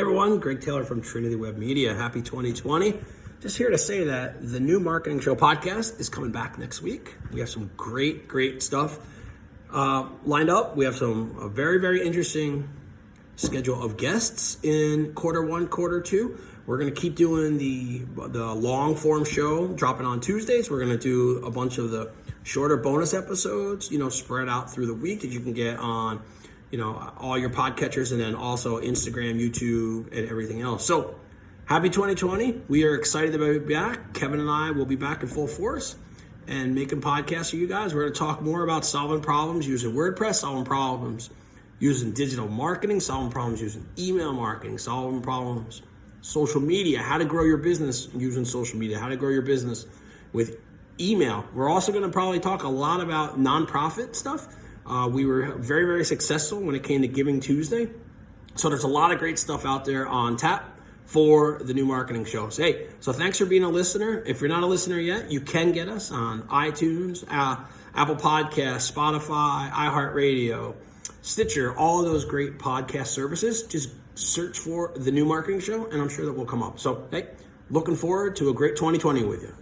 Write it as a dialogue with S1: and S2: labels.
S1: Hey everyone, Greg Taylor from Trinity Web Media. Happy 2020. Just here to say that the new Marketing Show podcast is coming back next week. We have some great, great stuff uh, lined up. We have some a very, very interesting schedule of guests in quarter one, quarter two. We're going to keep doing the the long form show, dropping on Tuesdays. We're going to do a bunch of the shorter bonus episodes, you know, spread out through the week that you can get on you know, all your podcatchers and then also Instagram, YouTube, and everything else. So happy 2020. We are excited to be back. Kevin and I will be back in full force and making podcasts for you guys. We're going to talk more about solving problems using WordPress, solving problems using digital marketing, solving problems using email marketing, solving problems social media, how to grow your business using social media, how to grow your business with email. We're also going to probably talk a lot about nonprofit stuff uh, we were very, very successful when it came to Giving Tuesday. So there's a lot of great stuff out there on tap for the new marketing shows. Hey, so thanks for being a listener. If you're not a listener yet, you can get us on iTunes, uh, Apple Podcasts, Spotify, iHeartRadio, Stitcher, all of those great podcast services. Just search for the new marketing show, and I'm sure that will come up. So, hey, looking forward to a great 2020 with you.